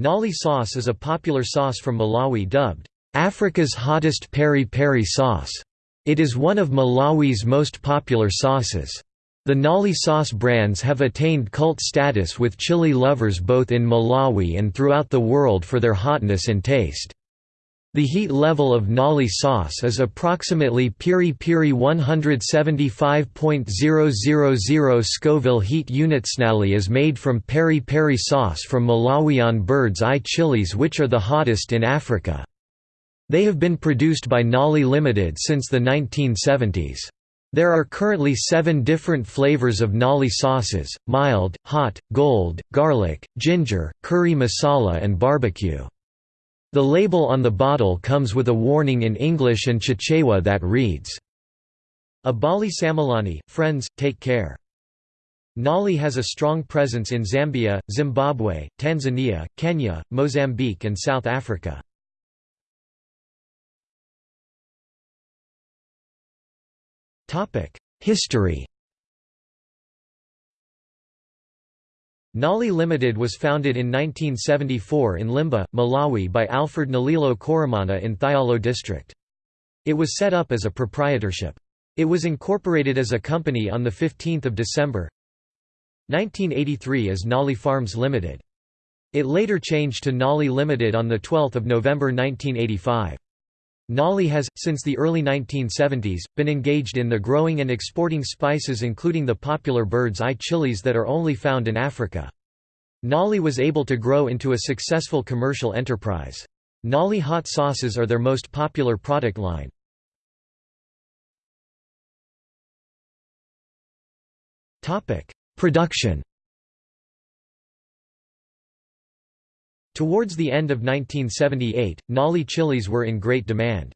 Nali sauce is a popular sauce from Malawi dubbed, "...Africa's hottest peri-peri sauce". It is one of Malawi's most popular sauces. The Nali sauce brands have attained cult status with chili lovers both in Malawi and throughout the world for their hotness and taste. The heat level of Nali sauce is approximately Piri Piri 175.000 Scoville heat units. Nali is made from peri peri sauce from Malawian bird's eye chilies which are the hottest in Africa. They have been produced by Nali Limited since the 1970s. There are currently seven different flavors of Nali sauces, mild, hot, gold, garlic, ginger, curry masala and barbecue. The label on the bottle comes with a warning in English and Chichewa that reads, Abali Samalani, friends, take care. Nali has a strong presence in Zambia, Zimbabwe, Tanzania, Kenya, Mozambique and South Africa. History Nali Limited was founded in 1974 in Limbe, Malawi by Alfred Nalilo Koramana in Thyolo district. It was set up as a proprietorship. It was incorporated as a company on 15 December 1983 as Nali Farms Limited. It later changed to Nali Limited on 12 November 1985. Nali has, since the early 1970s, been engaged in the growing and exporting spices including the popular bird's eye chilies that are only found in Africa. Nali was able to grow into a successful commercial enterprise. Nali hot sauces are their most popular product line. Production Towards the end of 1978, Nali chilies were in great demand.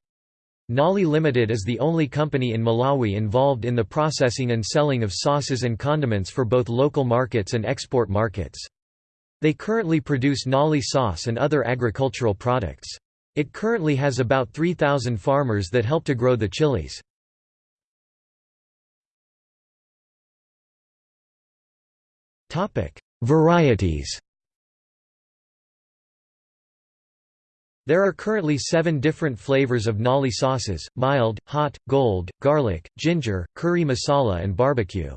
Nali Limited is the only company in Malawi involved in the processing and selling of sauces and condiments for both local markets and export markets. They currently produce Nali sauce and other agricultural products. It currently has about 3,000 farmers that help to grow the chilies. Varieties There are currently seven different flavors of nali sauces, mild, hot, gold, garlic, ginger, curry masala and barbecue.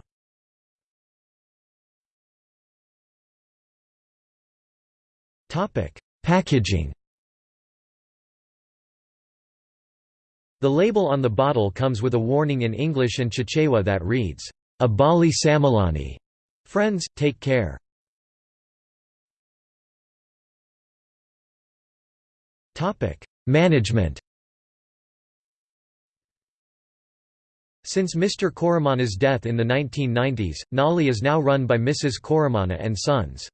Packaging The label on the bottle comes with a warning in English and Chichewa that reads, Abali Samalani. Friends, take care. Management Since Mr. Koramana's death in the 1990s, Nali is now run by Mrs. Koramana and Sons.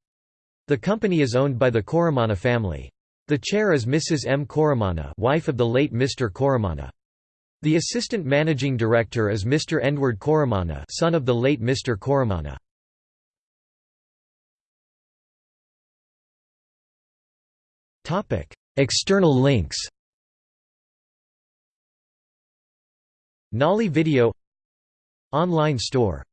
The company is owned by the Koramana family. The chair is Mrs. M. Koramana wife of the late Mr. Koramana. The assistant managing director is Mr. Edward Koramana son of the late Mr. Koramana. External links. Nali Video. Online store